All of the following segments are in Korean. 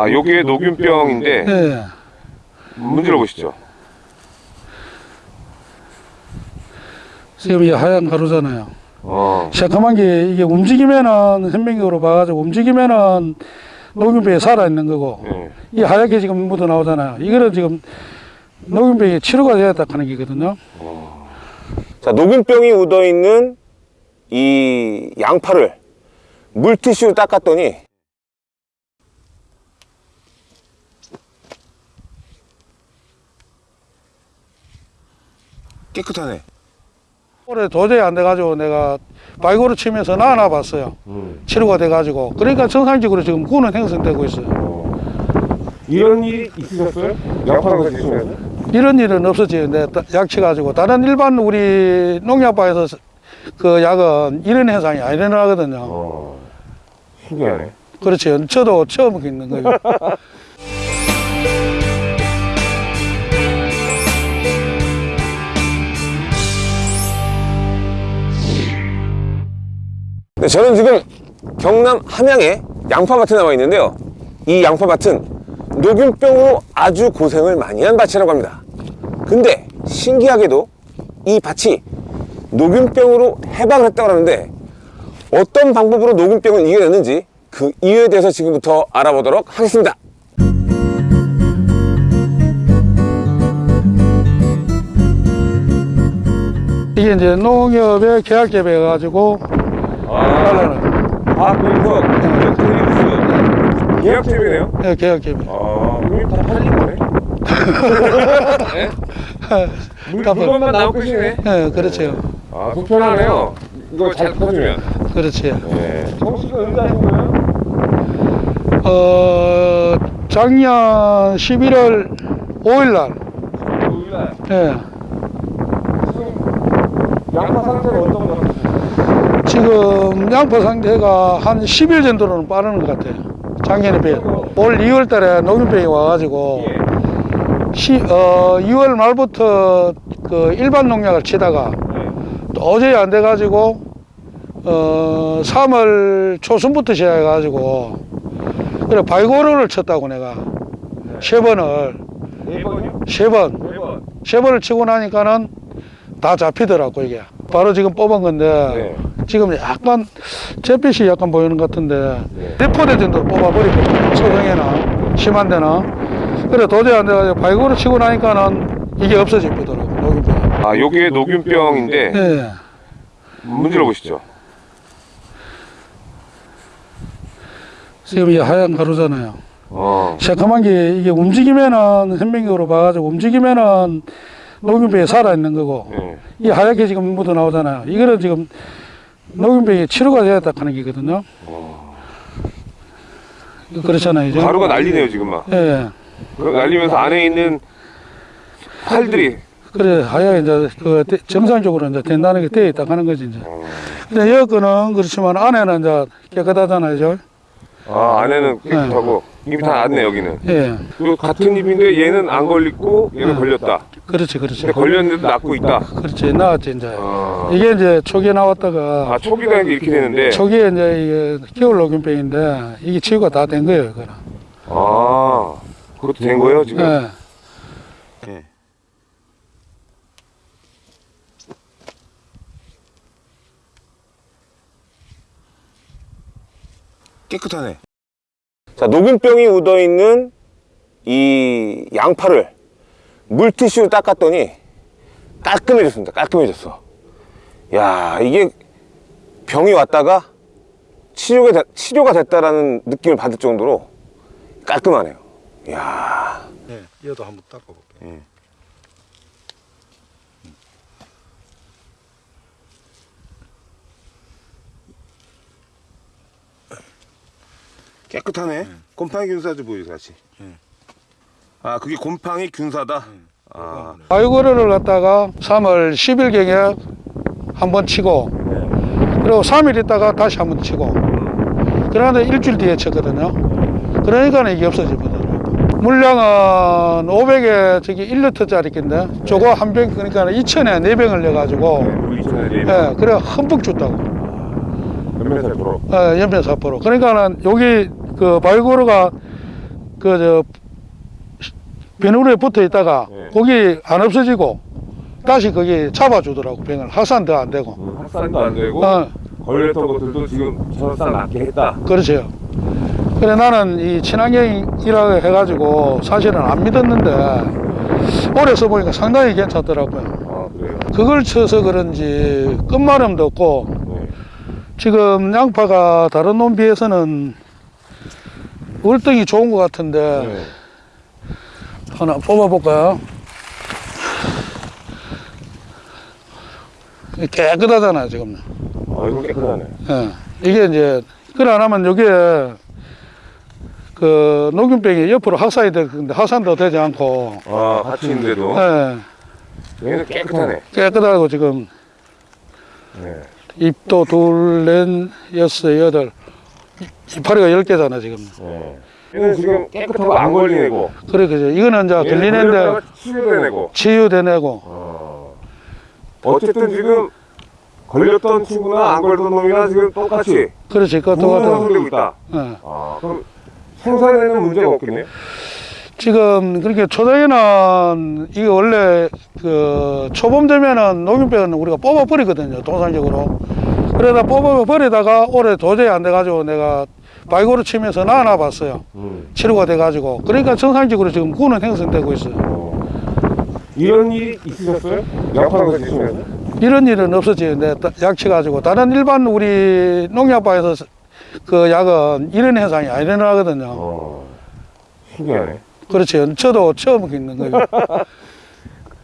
아, 요게 녹균병인데 예. 문질러 보시죠. 지금 이 하얀 가루잖아요. 어. 새까만 게 이게 움직이면은 현명적으로 봐가지고 움직이면은 녹균병이 살아있는 거고 예. 이 하얗게 지금 묻어 나오잖아요. 이거는 지금 녹균병이 치료가 되었다 하는 게거든요. 자, 녹균병이 묻어 있는 이 양파를 물티슈로 닦았더니 깨끗하네. 올해 도저히 안 돼가지고 내가 바이고를 치면서 나눠 봤어요. 음. 치료가 돼가지고 그러니까 정상적으로 지금 구는 형성되고 있어요. 이런 일이 있으셨어요? 양파랑 드시면서? 이런 일은 없었지. 내 약치 가지고 다른 일반 우리 농약바에서 그 약은 이런 현상이 안 일어나거든요. 어. 신기하네. 그렇지. 저도 처음 겪는 거예요. 네, 저는 지금 경남 함양에 양파밭에 나와 있는데요. 이 양파밭은 녹균병으로 아주 고생을 많이 한 밭이라고 합니다. 근데 신기하게도 이 밭이 녹균병으로 해방을 했다고 하는데 어떤 방법으로 녹균병을 이겨냈는지 그 이유에 대해서 지금부터 알아보도록 하겠습니다. 이게 이제 농협의 계약개배 해 가지고 아, 하려는 아 그래서 elek트릭스 계약제비네요? 예, 계약개배. 아, 이다 팔린 거네? 물, 깜빡. 물건만 나올 것이네? 예, 그렇죠. 아, 속편하네요. 이거 잘 퍼주면. 그렇지. 네. 정수가 언제 하신 거예요? 어, 작년 11월 5일 날, 오일날. 예, 양파 상태가 어떤 거 같으세요? 지금 양파 상태가 한 10일 정도로는 빠르는 것 같아요. 작년에 비해. 올 2월 달에 녹균병이 와가지고, 시, 어, 2월 말부터 그 일반 농약을 치다가 도저히 안 돼가지고, 어, 3월 초순부터 시작해가지고, 그래, 바이고르를 쳤다고 내가. 세 번을, 네? 세 번. 네 번. 세 번을 치고 나니까는 다 잡히더라고, 이게. 바로 지금 뽑은 건데, 네. 지금 약간, 잿빛이 약간 보이는 것 같은데, 네. 네 포대 정도로 뽑아버리거든요. 소형이나, 심한 데나. 그래, 도저히 안 돼가지고, 바이고를 치고 나니까는 이게 없어지더라고, 녹균병이. 아, 요게 녹균병인데 예. 문질러 보시죠. 지금 이 하얀 가루잖아요. 어. 새까만 게 이게 움직이면은 현명적으로 봐가지고 움직이면은 녹균병이 살아있는 거고 네. 이 하얗게 지금 묻어 나오잖아요. 이거는 지금 녹균병이 치료가 되었다 하는 게거든요. 그렇잖아요. 이제. 가루가 난리네요, 지금 막. 예. 그 날리면서 안에 있는 팔들이 그래 하얗게 이제 그 대- 정상적으로 이제 된다는 게 되어 있다 하는 거지 이제. 근데 여건은 그렇지만 안에는 이제 깨끗하잖아요. 저. 아, 안에는 깨끗하고 잎이 다 났네, 여기는. 예. 그 같은 잎인데 얘는 안 걸리고 얘는 걸렸다. 그렇지, 그렇지. 근데 걸렸는데도 낫고 있다. 그렇지. 나왔지 이제. 아, 이게 이제 초기에 나왔다가 아 초기가 이제 이렇게 되는데. 초기에 이제 이게 겨울 녹균병인데 이게 치유가 다 된 거예요, 그거는. 아, 그것도 된 거예요, 지금? 예. 깨끗하네. 자, 녹균병이 묻어 있는 이 양파를 물티슈로 닦았더니 깔끔해졌습니다. 깔끔해졌어. 야, 이게 병이 왔다가 치료가, 되- 치료가 됐다라는 느낌을 받을 정도로 깔끔하네요. 야 네, 얘도 한번 닦아볼게요. 깨끗하네. 곰팡이 균사도 보이죠, 같이. 아, 그게 곰팡이 균사다. 아, 바이오고르를 갖다가 3월 10일 경에 한 번 치고 그리고 3일 있다가 다시 한 번 치고 그러는데 일주일 뒤에 쳤거든요. 그러니까 이게 없어지거든요. 물량은 500에 저기 1리터짜리 인데 저거 한 병 그러니까 2천에 4병을 내가지고 네 예, 그래 흠뻑 줬다고 살 보러. 예, 연변 사포로 그러니까는 여기 그 바이고르가 그 저 비누에 붙어 있다가 네. 거기 안 없어지고 다시 거기 잡아주더라고 병을 확산도 안 되고 음, 확산도 안 되고 어. 걸렸던 것들도 지금 설산 낫게 했다. 그렇죠. 그래 나는 이 친환경이라고 해가지고 사실은 안 믿었는데 오래 써보니까 상당히 괜찮더라고요. 아 그래요. 그걸 쳐서 그런지 끝마름도 없고 네. 지금 양파가 다른 놈 비해서는 월등히 좋은 것 같은데 네. 하나 뽑아볼까요? 깨끗하잖아요 지금. 아 이거 깨끗하네. 예. 이게 이제 그래 안 하면 여기에 그 녹균병이 옆으로 확산이 될 건데 확산도 되지 않고 아 있는데도 예. 얘는 깨끗하네. 깨끗하고 지금 네. 잎도 둘, 넷, 여섯, 여덟 이- 이파리가 열 개잖아 지금. 네. 얘는 지금 깨끗하고 안 걸리고. 그래 그죠. 이거는 이제 걸리는데 치료되내고. 치유되내고 어. 어쨌든 지금 걸렸던 친구나 안 걸렸던 놈이나 지금 똑같이 그렇지 똑같아. 형성되고 있다. 예. 아 그럼 생산에는 문제가 없겠네요. 지금 그렇게 초장에는 이게 원래 그 초봄 되면은 녹균병은 우리가 뽑아 버리거든요 통상적으로 그러다 뽑아 버리다가 올해 도저히 안 돼 가지고 내가 바이고를 치면서 나눠 봤어요 음. 치료가 돼가지고 그러니까 정상적으로 지금 구는 형성되고 있어요 어. 이런 일이 있으셨어요? 양파를 드시면서? 이런 일은 없었지 내약 치가지고 다른 일반 우리 농약바에서 그 약은 이런 현상이 안 일어나거든요 어. 신기하네. 그렇지 저도 처음 있는 거예요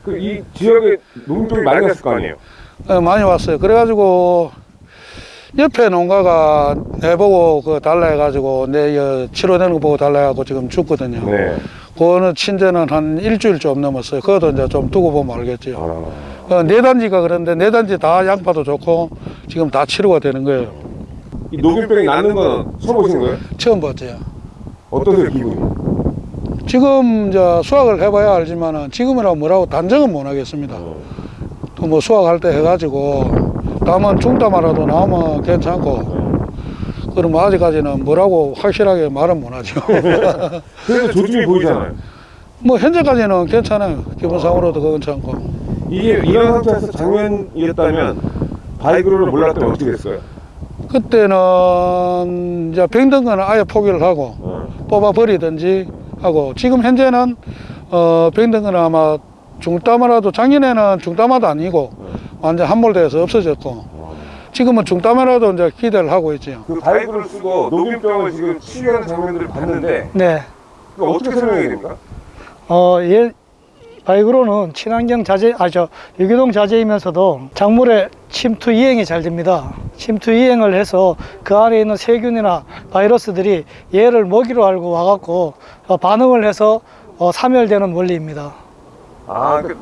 그 이 지역에 농병이 많이 갔을 거 아니에요? 예, 많이 왔어요. 그래가지고 옆에 농가가 내보고 그 달라 해가지고 내 어, 치료되는 거 보고 달라 해가지고 지금 죽거든요. 네. 그거는 친제는 한 일주일 좀 넘었어요. 그것도 이제 좀 두고 보면 알겠죠. 아. 어, 네 단지가 그런데 네 단지 다 양파도 좋고 지금 다 치료가 되는 거예요. 이 녹균병이 낫는 건 처음 보신 거예요? 처음 봤죠. 어떠세요 기분이? 지금 이제 수확을 해봐야 알지만은 지금이라고 뭐라고 단정은 못 하겠습니다. 또 뭐 수확할 때 해가지고 다음은 중담하라도 나오면 괜찮고 그럼 아직까지는 뭐라고 확실하게 말은 못하죠. 그래도 조짐이 보이잖아요. 뭐 현재까지는 괜찮아요. 기본상으로도 그건 괜찮고. 이게 이런 상태에서 작년이었다면 바이그로를 몰랐다면 어떻게 됐어요? 그때는 이제 병든 거는 아예 포기를 하고 뽑아 버리든지 하고 지금 현재는 어 병든 거는 아마 중담화라도 작년에는 중담화도 아니고 완전 함몰돼서 없어졌고 지금은 중담화라도 이제 기대를 하고 있죠. 그 바이그를 쓰고 녹균병을 지금 치유하는 장면들을 봤는데 네. 어떻게 설명해야 됩니까? 어, 예, 바이그로는 친환경 자재, 아, 저, 유기농 자재이면서도 작물의 침투 이행이 잘 됩니다. 침투 이행을 해서 그 안에 있는 세균이나 바이러스들이 얘를 먹이로 알고 와갖고 어, 반응을 해서 어, 사멸되는 원리입니다. 아, 그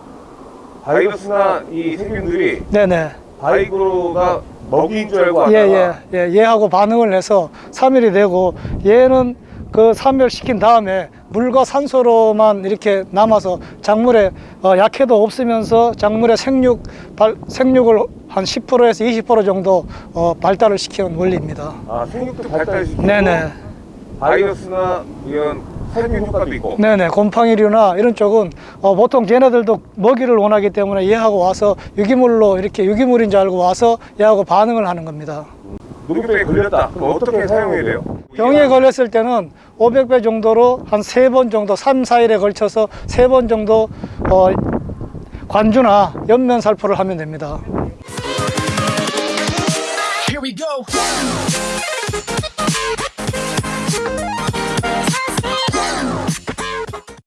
바이러스나 이 세균들이 네네. 바이그로가 먹이인 줄 알고 예, 왔다가 예, 예. 얘하고 반응을 해서 사멸이 되고 얘는 그 사멸시킨 다음에 물과 산소로만 이렇게 남아서 작물에 어, 약해도 없으면서 작물의 생육 발, 생육을 한 10%에서 20% 정도 어, 발달을 시키는 원리입니다. 아, 생육도 발달시키고 네네. 바이러스나 이런 세균 효과도 있고 네네. 곰팡이류나 이런 쪽은 어, 보통 걔네들도 먹이를 원하기 때문에 얘하고 와서 유기물로 이렇게 유기물인 줄 알고 와서 얘하고 반응을 하는 겁니다. 녹균병에 걸렸다. 그럼 어떻게 사용해야 돼요? 병에 걸렸을 때는 500배 정도로 한 세 번 정도, 3, 4일에 걸쳐서 세 번 정도 어, 관주나 옆면 살포를 하면 됩니다. Here we go.